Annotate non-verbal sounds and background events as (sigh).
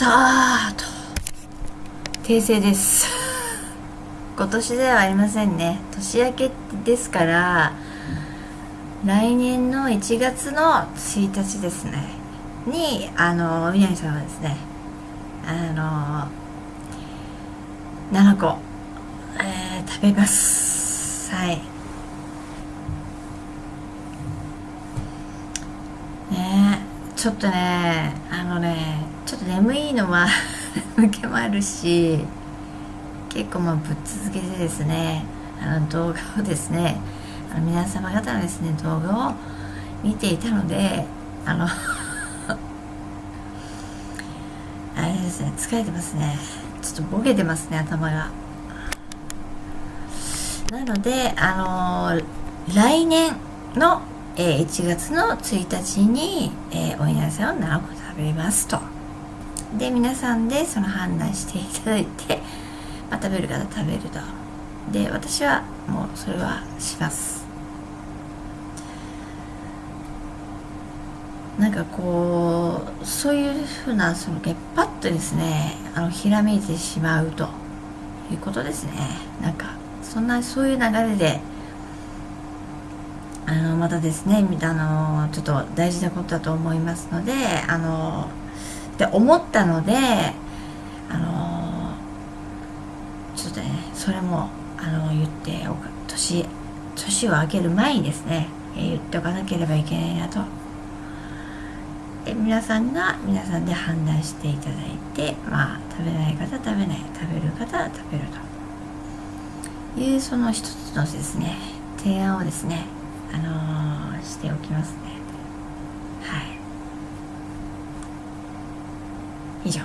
たーと訂正です。(laughs) 今年ではありませんね。年明けですから来年の1月の1日ですね。にあの南さんはですねあの7個、えー、食べます。はい。ねちょっとねあのねと眠いのは (laughs) 向けもあるし結構まあぶっ続けてですねあの動画をですねあの皆様方のですね動画を見ていたのであの (laughs) あれですね疲れてますね。ちょっとボケてますね頭が。なのであの来年の、えー、1月の1日に、えー、お稲荷さんを7個食べますと。で皆さんでその判断していただいて、まあ、食べる方食べると。で私はもうそれはします。なんかこうそういうふうなそのパッとですねあのひらめいてしまうと。いうことですね。なんかそんなそういう流れであのまたですねあのちょっと大事なことだと思いますのであのって思ったのであのちょっとねそれもあの言っておく。年年を明ける前にですね、え、言っておかなければいけないなと。で皆さんが皆さんで判断していただいてまあ食べない方食べない食べる方は食べると。いうその一つのですね提案をですねあのー、しておきますね。一角